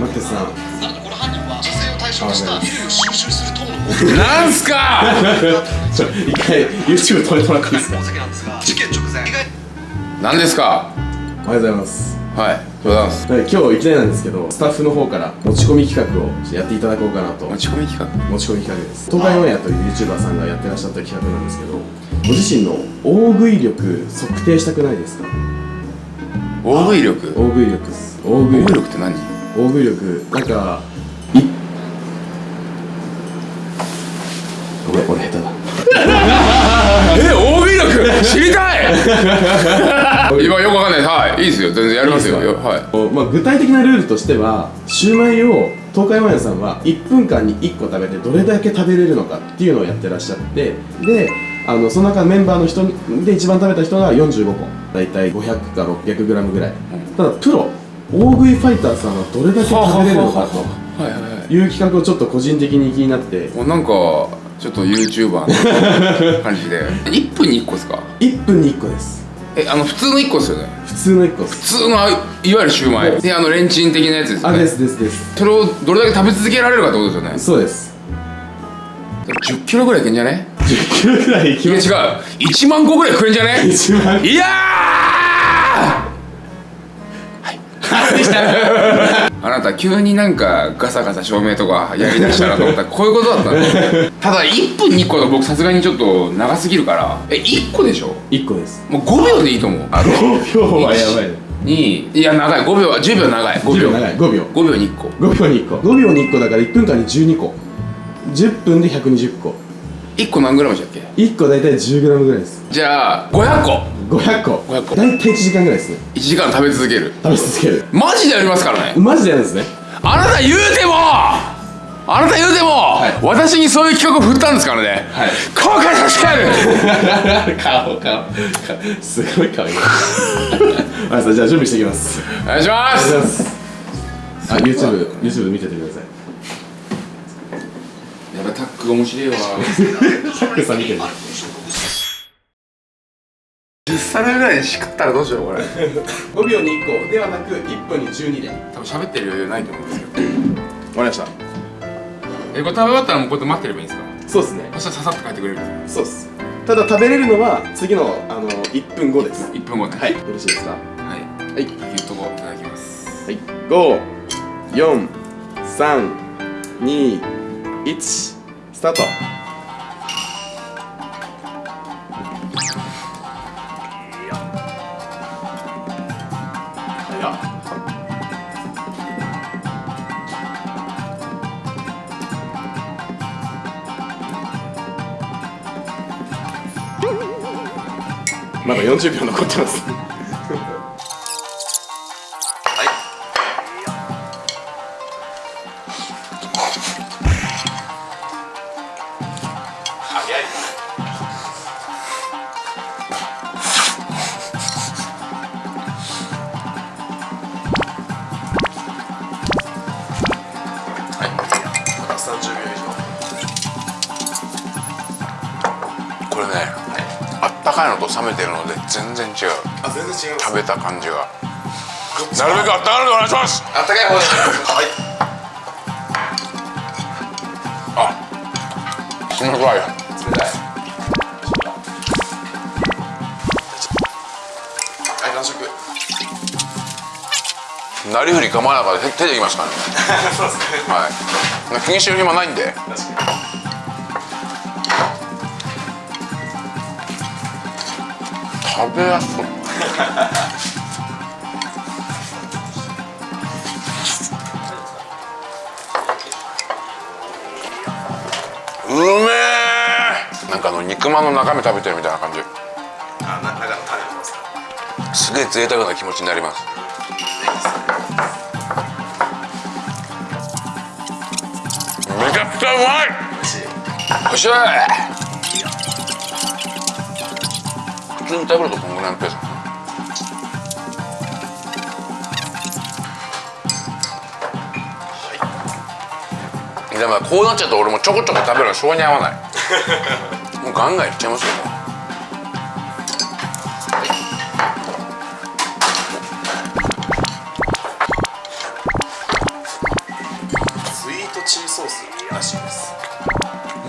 マックスさ。んさらにこの犯人は女性を対象とした衣類を収集する党のなんすか？ちょ一回 YouTube 止めてもらっていいですか？事件直前。意外なんですか？おはようございます。はいございますはい今日いきなりなんですけどスタッフの方から持ち込み企画をやっていただこうかなと。持ち込み企画？持ち込み企画です。東海オンエアという YouTuber さんがやってらっしゃった企画なんですけどご自身の大食い力測定したくないですか？大食い力？大食い力です。大食い力って何？大食い力なんかいごめん俺下手だ。え大食い力？知りたい！今よくわかんない。はい。いいですよ。全然やりますよ。いいですか？はい。まあ、具体的なルールとしてはシューマイを東海オンエアさんは1分間に1個食べてどれだけ食べれるのかっていうのをやってらっしゃってであのその中メンバーの人で一番食べた人が45個。大体500か 600g ぐらい、ただプロ大食いファイターさんはどれだけ食べれるのかはいはいはい。という企画をちょっと個人的に気になってもうなんかちょっと YouTuber の 感じで。1分に1個ですか？1分に1個です。えあの普通の1個ですよね。普通の1個です。普通のあいわゆるシューマイ。であのレンチン的なやつですよね。あですですです。それをどれだけ食べ続けられるかってことですよね。そうです。10キロぐらいいけんじゃね？10キロぐらいいきいや違ますう。1万個ぐらい食えんじゃね？一番いやー あなた急になんかガサガサ照明とかやりだしたらと思った。らこういうことだったの。ただ1分に1個だと僕さすがにちょっと長すぎるから。え1個でしょ？1個です。もう5秒でいいと思う。あと。5秒はやばい。ねにいや長い。5秒は10秒長い。5 10秒秒。長い。5秒。5秒に1個。5秒に1個。5秒に1個だから1分間に12個。10分で120個。1個何グラムでしたっけ？1個大体 10g ぐらいです。じゃあ500個500個。500個。大体1時間ぐらいですね。1時間食べ続ける。食べ続ける。マジでやりますからね。マジでやるんですね。あなた言うてもあなた言うても、い。私にそういう企画を振ったんですからね、はい。後悔させてやる。顔顔。すごい顔いい。じゃあ準備していきます。お願いします。ますあ YouTube, YouTube 見ててください。やばいタックが面白いわ。シャックさん見てる。10皿ぐらいでしくったらどうしようこれ。5秒に1個。ではなく1分に12で。多分喋ってる余裕ないと思うんですけど終わりました。えこれ食べ終わったらもうこうやって待ってればいいんですか？そうですね。そしたらささっと帰ってくれるんですそうです。ただ食べれるのは次のあの1分後です。1分後ね。はい。よろしいですか？はい。はい。言うとこいただきます。はい、五、四、三、二、一、スタート。まだ40秒残ってます。早い。はい。30秒以上。これね、いのと冷めてるので全然違うあ、全然違います。食べた感じがなるべくあったかいのでお願いしますあったかい方で。はい。あすみません冷たい。はい、完食。なりふり構わなかったら手でいきますからね そうですね。はい気にしてる暇ないんで確かに。食べやすそううめえなんかあの肉まんの中身食べてるみたいな感じあ、な、中の種のますか。すげえ贅沢な気持ちになりますめちゃくちゃうまい美味しい。通に食べるとこんぐらいのペースはいでもこうなっちゃうと俺もちょこちょこ食べるのうに合わないもうガンガンいっちゃいますよ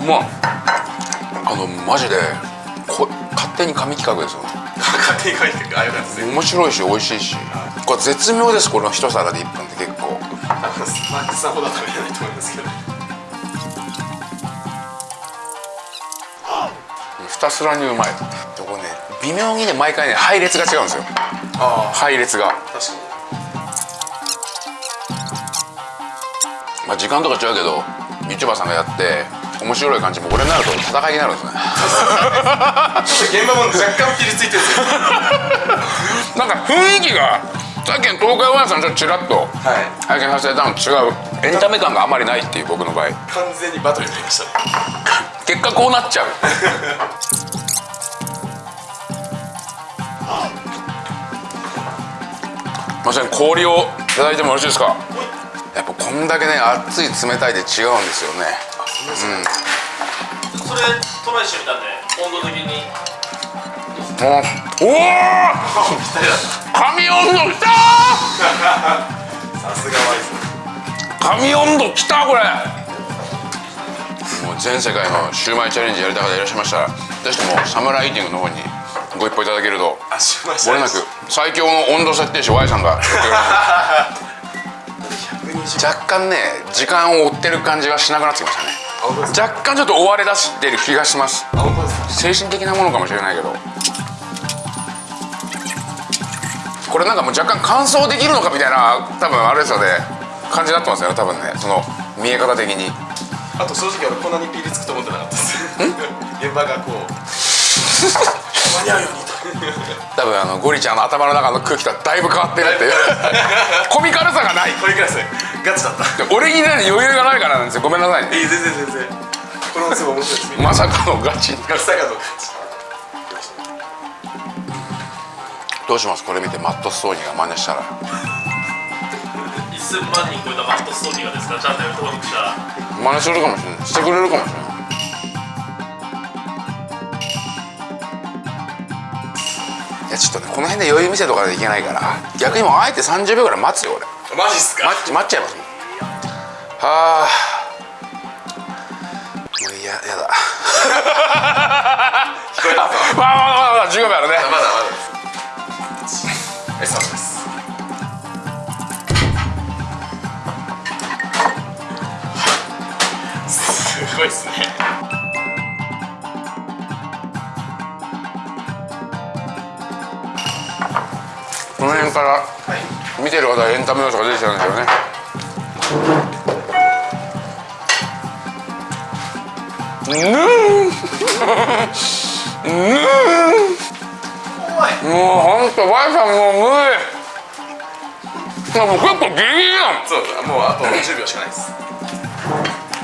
もううまあのマジで手に神企画ですよ。勝手に書いてあよかったですね面白いし美味しいし。これ絶妙ですこの一皿で1分って結構。マックスさんほどは食べれないと思いますけど。ひたすらにうまい。でこれね微妙にね毎回ね配列が違うんですよ。あ配列が。あ確かまあ時間とか違うけど YouTuber さんがやって面白い感じも俺になると戦いになるんですね。に現場も若干ピリついてるんなんか雰囲気がさっきの東海オンエアさんちょっとちらっとはい。拝見させていたのと違うエンタメ感があまりないっていう僕の場合。完全にバトルになりました。ね結果こうなっちゃう。まさに氷をいただいてもよろしいですか？やっぱこんだけね熱い冷たいで違うんですよねそれトライしてみたんで温度的に。もうおお神温度きた さすがワイズ。神温度きたこれ。もう全世界のシューマイチャレンジやりた方いらっしゃいました。らぜひともサムライティングの方にご一報いただけると。あしました。漏れなく最強の温度設定士 Y さんが 若干ね時間を追ってる感じはしなくなってきましたね若干ちょっと追われ出してる気がします。精神的なものかもしれないけど。これなんかもう若干乾燥できるのかみたいな多分あれですよね。感じになってますよね多分ね。その見え方的に。あと正直俺こんなにピリつくと思ってなかったです。現場がこう。間に合うようにと。多分あのゴリちゃんの頭の中の空気とはだいぶ変わってるっていう。コミカルさがない。これくださいガチだった。で俺にね余裕がないからなんですよ。ごめんなさいね。いい全然全然。これもすごい面白いです。まさかのガチ。ガチさがどうかどうします？これ見てマット・ストーニーが真似したら。1000万人超えたマットストーリーがですか？チャンネル登録したら。真似するかもしれない。してくれるかもしれない。いやちょっとねこの辺で余裕見せとかでいけないから。逆にもうあえて30秒ぐらい待つよ俺マジっすか？待っ待っちゃいます。もんはあ。もういややだ。聞こえたぞ。まあまあまあまあ15秒あるね。まだまだ。えそうです。すごいっすね。この辺から見てる方はエンタメ要素が出てきたんですよね。ぬーん。ぬーん。もうほんと Y さんもう無理。もう結構ギリギリやん。そうもうあと10秒しかないです。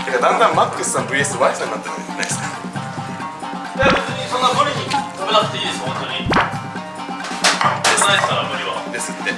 てかだんだんマックスさん VS Y さんになってるんじゃないですか。いや別にそんな無理に食べなくていいです本当に。ないですから無理はですって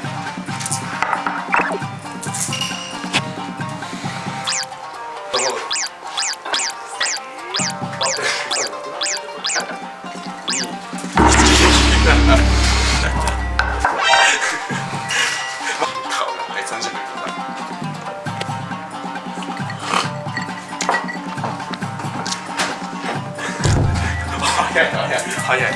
早い。早い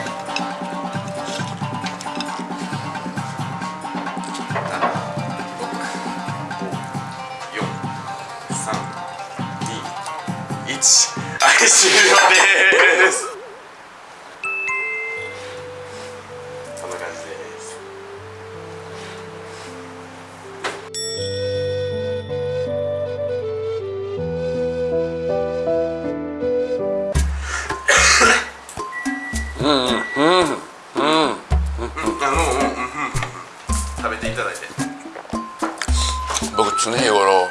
431はい終了です。頃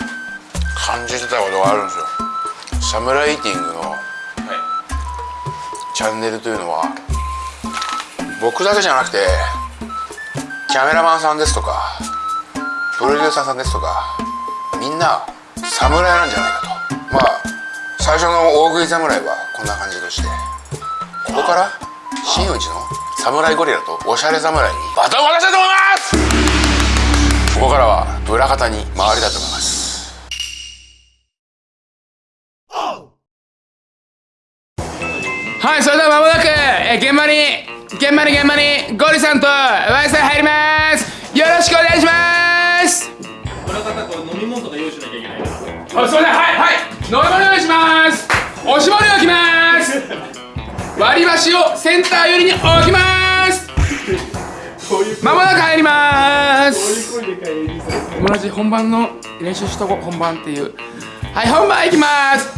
感じてたことがあるんですよ。サムライティングのはい。チャンネルというのは僕だけじゃなくてキャメラマンさんですとかプロデューサーさんですとかみんな侍なんじゃないかと。まあ最初の大食い侍はこんな感じとしてここから真打ちの侍ゴリラとおしゃれ侍にバトンを渡したいと思いますからはブラ型に回りたいと思います。はいそれではまもなく、え現場に現場に現場にゴリさんとワイさん入ります。よろしくお願いします裏方これ飲み物とか用意しなきゃいけないあすいませんはいはい。飲み物用意します。おしぼり置きます。割り箸をセンター寄りに置きます。ます。友達本番の練習しとこ本番っていう。はい、本番行きます。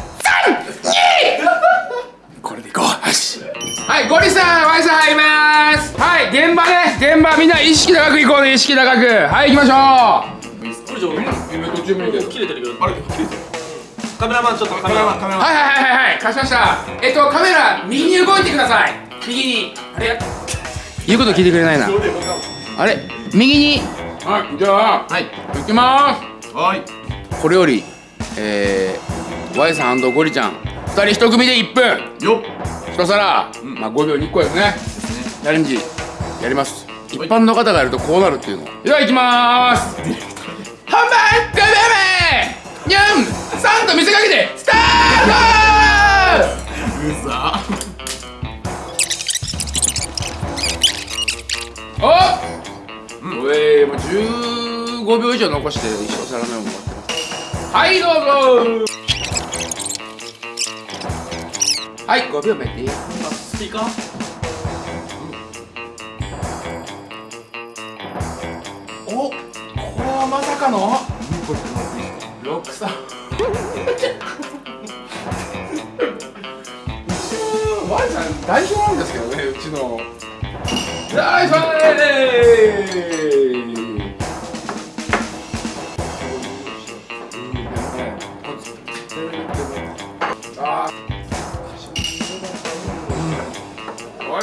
これでいこう。よし。はい、ゴリさん、ワイさん入ります。はい、現場ね、現場みんな意識高く行こうね、意識高く。はい、行きましょう。カメラマンちょっとカメラマンカメラマンはいはいはいはいはい貸しましたえっとカメラ右に動いてください右にあれ言うこと聞いてくれないなあれ右にはいじゃあはい。行きまーす。はいこれよりえー、Y さんゴリちゃん二人一組で1分。よっ。一皿、まあ5秒に1個ですね。チャレンジやります。一般の方がやるとこうなるっていうの。では行きまーす本番5秒目4 3と見せかけてスタート。うざ15秒以上残して一生皿目を持ってます。はいどうぞはい5秒目でスピーカー？おこれはまさかの？ロックさんワイさん代表なんですけどねうちの。大ファン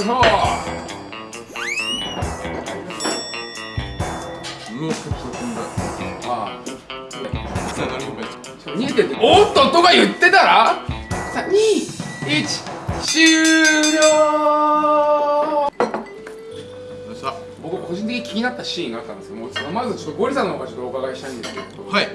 ーワイファンもう結構飛んだ。ああ。さあ何も逃げてっておっととか言ってたら？321終了。僕個人的に気になったシーンがあったんですけどもまずちょっとゴリさんの方からちょっとお伺いしたいんですけど、はい。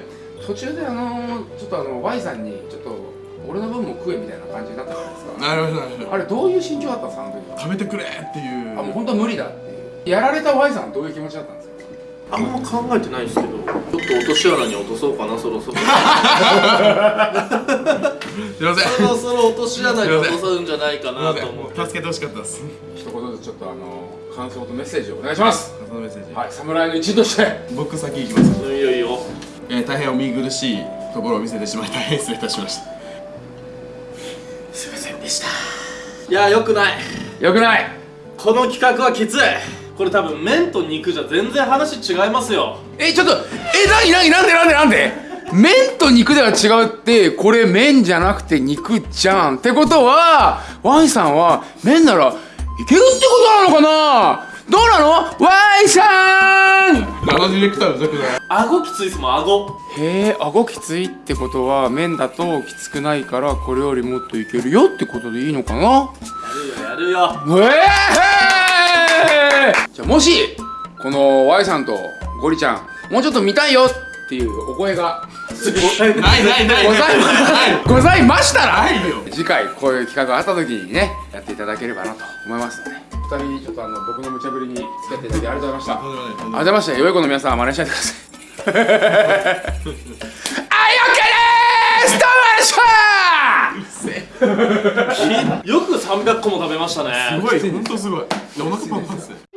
途中であのちょっとあの Y さんにちょっと俺の分も食えみたいな感じになったじゃないですか。なるほどなるほど。あれどういう心境だったんですか？あの時は食べてくれっていう。あもう本当無理だっていう。やられた Y さんはどういう気持ちだったんですか？あんま考えてないですけど。ちょっと落とし穴に落とそうかなそろそろ。すいません。そろそろ落とし穴に落とすんじゃないかなと思って。ん。助けてほしかったです。一言ずつちょっとあの感想とメッセージをお願いします。そのメッセージ。はい侍の一員として。僕先行きます。いいよいいよ。えー、大変お見苦しいところを見せてしまい大変失礼いたしましたいやよくない。よくない。この企画はきつい。これ多分麺と肉じゃ全然話違いますよ。えちょっとえなになになんでなんでなんで？麺と肉では違うってこれ麺じゃなくて肉じゃん。ってことはワイさんは麺ならいけるってことなのかな？どうなの？ワイさん！あのディレクターうざくない顎きついっすもん顎へえ顎きついってことは麺だときつくないからこれよりもっといけるよってことでいいのかな？やるよやるよ。ええじゃあもしこの Y さんとゴリちゃんもうちょっと見たいよっていうお声が。ないないないございまございましたら。ないよ。次回こういう企画があった時にねやっていただければなと思いますので二人ちょっとあの僕の無茶ぶりに付き合っていただきありがとうございましたありがとうございました。良い子の皆さん真似しないでくださいはい OK です！どうもありがとうございました よく300個も食べましたね。すごい本当すごい。お腹パンパンっすね